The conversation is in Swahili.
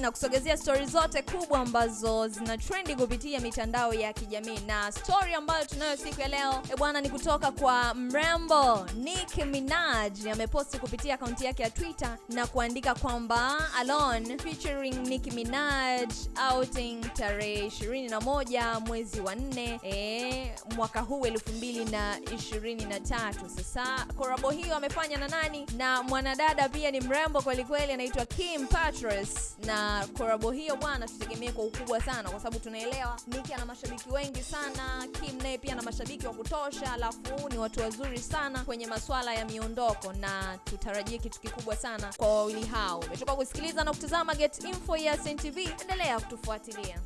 na kusogezea stori zote kubwa ambazo zina trendi kupitia mitandao ya kijamii, na stori ambayo tunayo siku ya leo e bwana, ni kutoka kwa mrembo Nick Minaj. Ameposti kupitia akaunti yake ya Twitter na kuandika kwamba Alone featuring Nick Minaj outing tarehe 21 mwezi wa 4 e, mwaka huu 2023. Sasa korabo hiyo amefanya na nani? Na mwanadada pia ni mrembo kwelikweli, anaitwa Kim Petras, na korabo hiyo bwana, tutegemee kwa ukubwa sana, kwa sababu tunaelewa Nicki ana mashabiki wengi sana, Kim naye pia ana mashabiki wa kutosha, alafu ni watu wazuri sana kwenye masuala ya miondoko, na tutarajie kitu kikubwa sana kwa wawili hao. Umetoka kusikiliza na kutazama Get Info ya SnTV, endelea kutufuatilia.